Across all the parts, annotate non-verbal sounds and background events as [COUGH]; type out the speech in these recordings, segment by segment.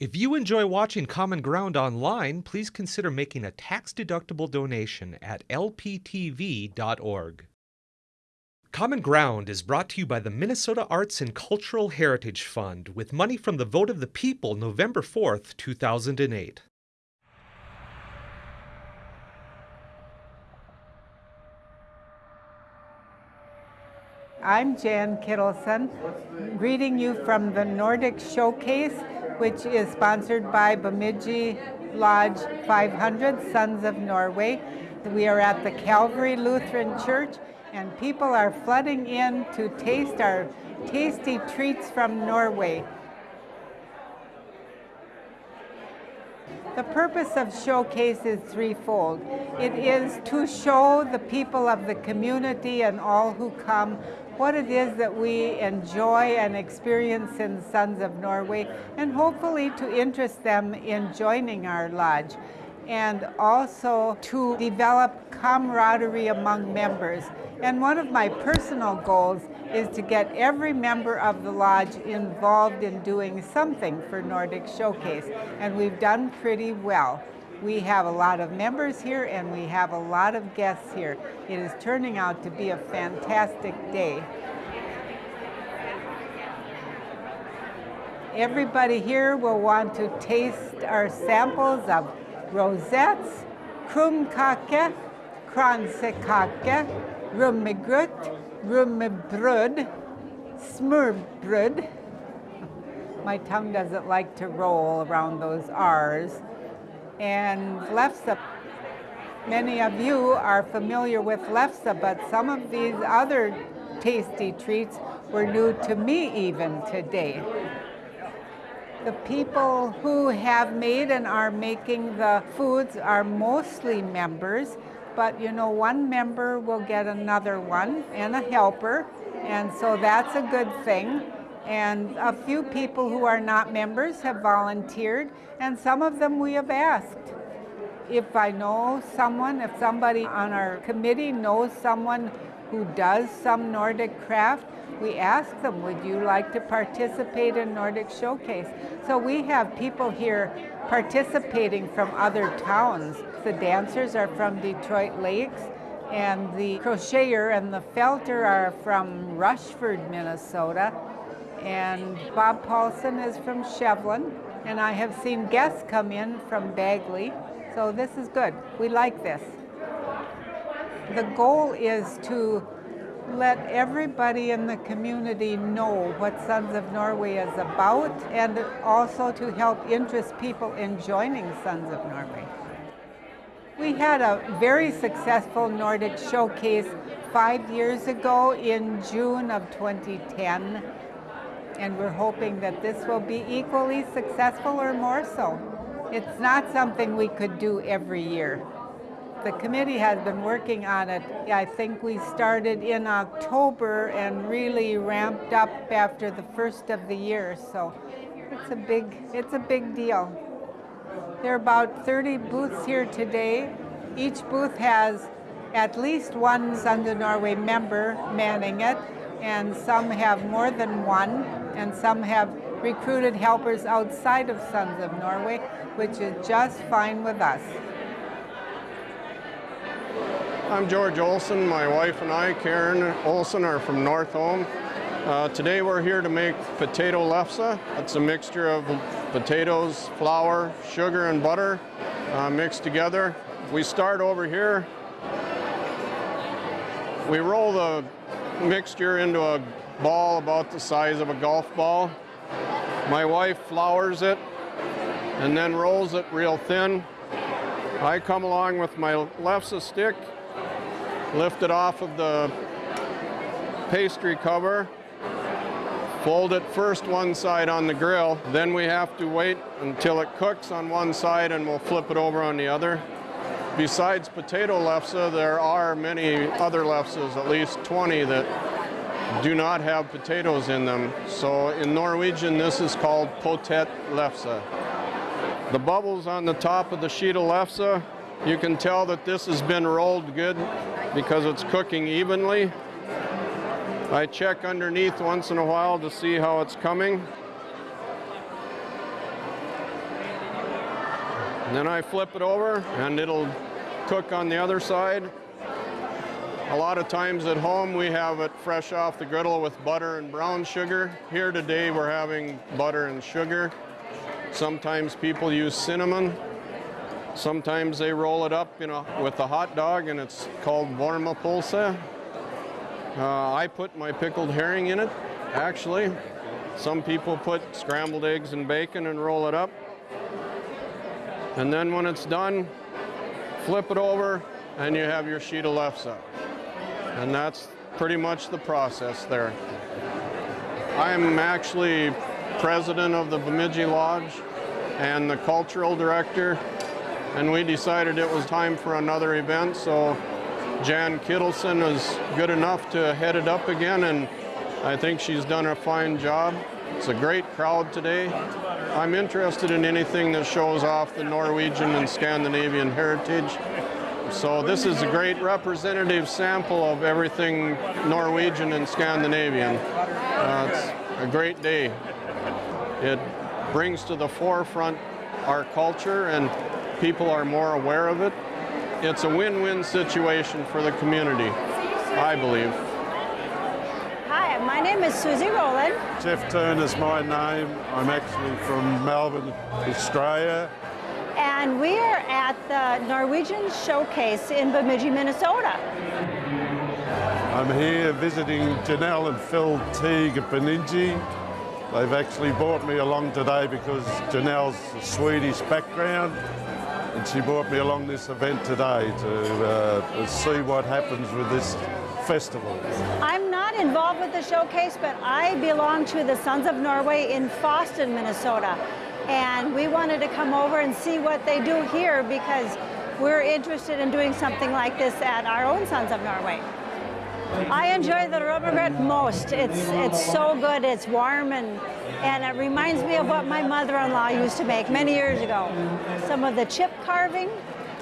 If you enjoy watching Common Ground online, please consider making a tax-deductible donation at lptv.org. Common Ground is brought to you by the Minnesota Arts and Cultural Heritage Fund with money from the vote of the people November 4th, 2008. I'm Jan Kittleson, greeting you from the Nordic Showcase, which is sponsored by Bemidji Lodge 500, Sons of Norway. We are at the Calvary Lutheran Church, and people are flooding in to taste our tasty treats from Norway. The purpose of Showcase is threefold. It is to show the people of the community and all who come what it is that we enjoy and experience in Sons of Norway, and hopefully to interest them in joining our lodge and also to develop camaraderie among members. And one of my personal goals is to get every member of the lodge involved in doing something for Nordic Showcase, and we've done pretty well. We have a lot of members here and we have a lot of guests here. It is turning out to be a fantastic day. Everybody here will want to taste our samples of rosettes, krumkake, kransekake, rummegrut, rummebrød, smurbrud. My tongue doesn't like to roll around those R's and lefse. Many of you are familiar with lefse, but some of these other tasty treats were new to me even today. The people who have made and are making the foods are mostly members, but you know, one member will get another one and a helper, and so that's a good thing. And a few people who are not members have volunteered, and some of them we have asked. If I know someone, if somebody on our committee knows someone who does some Nordic craft, we ask them, would you like to participate in Nordic Showcase? So we have people here participating from other towns. The dancers are from Detroit Lakes, and the crocheter and the felter are from Rushford, Minnesota and Bob Paulson is from Shevlin, and I have seen guests come in from Bagley, so this is good. We like this. The goal is to let everybody in the community know what Sons of Norway is about and also to help interest people in joining Sons of Norway. We had a very successful Nordic showcase five years ago in June of 2010 and we're hoping that this will be equally successful or more so. It's not something we could do every year. The committee has been working on it. I think we started in October and really ramped up after the first of the year, so it's a big, it's a big deal. There are about 30 booths here today. Each booth has at least one Sons Norway member manning it, and some have more than one, and some have recruited helpers outside of Sons of Norway, which is just fine with us. I'm George Olson. My wife and I, Karen Olson, are from North Home. Uh, today we're here to make potato lefse. It's a mixture of potatoes, flour, sugar, and butter uh, mixed together. We start over here. We roll the mixture into a ball about the size of a golf ball. My wife flours it and then rolls it real thin. I come along with my lefse stick, lift it off of the pastry cover, fold it first one side on the grill, then we have to wait until it cooks on one side and we'll flip it over on the other. Besides potato lefse, there are many other lefses, at least 20 that do not have potatoes in them. So in Norwegian, this is called potet lefse. The bubbles on the top of the sheet of lefse, you can tell that this has been rolled good because it's cooking evenly. I check underneath once in a while to see how it's coming. And then I flip it over and it'll cook on the other side. A lot of times at home we have it fresh off the griddle with butter and brown sugar. Here today we're having butter and sugar. Sometimes people use cinnamon. Sometimes they roll it up you know, with a hot dog and it's called vormapulse. Uh, I put my pickled herring in it, actually. Some people put scrambled eggs and bacon and roll it up. And then when it's done, flip it over and you have your sheet of lefse. And that's pretty much the process there. I'm actually president of the Bemidji Lodge and the cultural director and we decided it was time for another event so Jan Kittleson is good enough to head it up again, and I think she's done a fine job. It's a great crowd today. I'm interested in anything that shows off the Norwegian and Scandinavian heritage. So this is a great representative sample of everything Norwegian and Scandinavian. Uh, it's a great day. It brings to the forefront our culture and people are more aware of it it's a win-win situation for the community, I believe. My name is Susie Rowland. Jeff Turner's my name. I'm actually from Melbourne, Australia. And we are at the Norwegian Showcase in Bemidji, Minnesota. I'm here visiting Janelle and Phil Teague at Bemidji. They've actually brought me along today because Janelle's a Swedish background and she brought me along this event today to uh, see what happens with this festival. I'm involved with the showcase, but I belong to the Sons of Norway in Fosston, Minnesota. And we wanted to come over and see what they do here because we're interested in doing something like this at our own Sons of Norway. I enjoy the Rummegryt most. It's, it's so good, it's warm, and, and it reminds me of what my mother-in-law used to make many years ago. Some of the chip carving,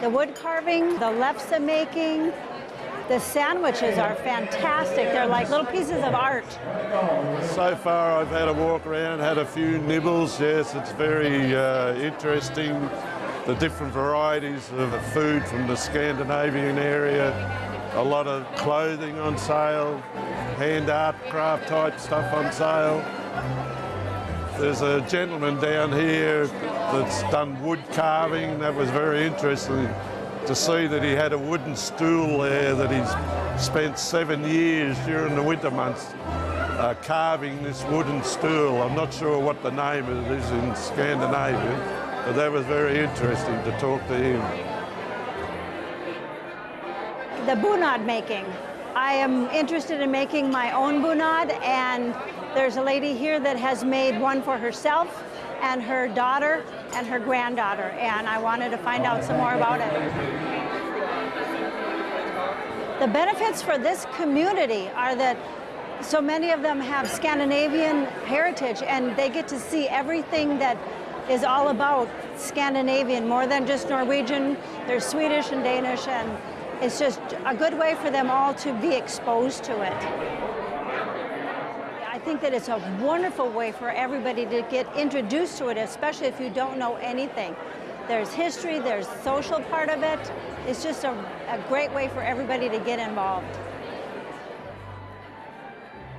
the wood carving, the lefse making, the sandwiches are fantastic. They're like little pieces of art. So far I've had a walk around, had a few nibbles. Yes, it's very uh, interesting. The different varieties of food from the Scandinavian area a lot of clothing on sale, hand art, craft type stuff on sale. There's a gentleman down here that's done wood carving. That was very interesting to see that he had a wooden stool there that he's spent seven years during the winter months uh, carving this wooden stool. I'm not sure what the name it is in Scandinavia, but that was very interesting to talk to him the bunad making. I am interested in making my own bunad and there's a lady here that has made one for herself and her daughter and her granddaughter and I wanted to find out some more about it. The benefits for this community are that so many of them have Scandinavian heritage and they get to see everything that is all about Scandinavian, more than just Norwegian. There's Swedish and Danish and it's just a good way for them all to be exposed to it. I think that it's a wonderful way for everybody to get introduced to it, especially if you don't know anything. There's history, there's social part of it. It's just a, a great way for everybody to get involved.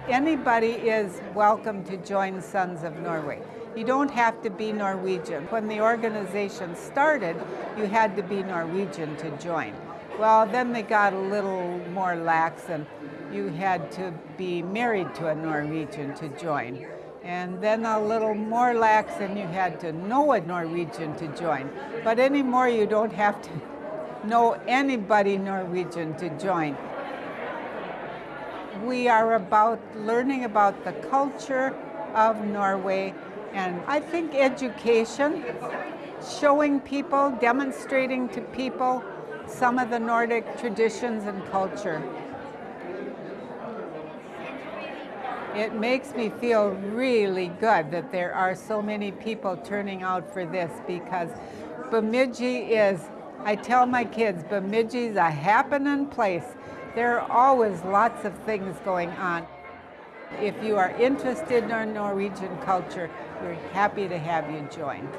Anybody is welcome to join Sons of Norway. You don't have to be Norwegian. When the organization started, you had to be Norwegian to join. Well, then they got a little more lax and you had to be married to a Norwegian to join. And then a little more lax and you had to know a Norwegian to join. But anymore you don't have to [LAUGHS] know anybody Norwegian to join. We are about learning about the culture of Norway and I think education, showing people, demonstrating to people some of the Nordic traditions and culture. It makes me feel really good that there are so many people turning out for this because Bemidji is, I tell my kids, Bemidji is a happening place. There are always lots of things going on. If you are interested in our Norwegian culture, we're happy to have you join.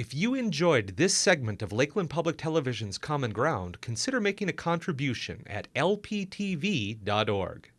If you enjoyed this segment of Lakeland Public Television's Common Ground, consider making a contribution at lptv.org.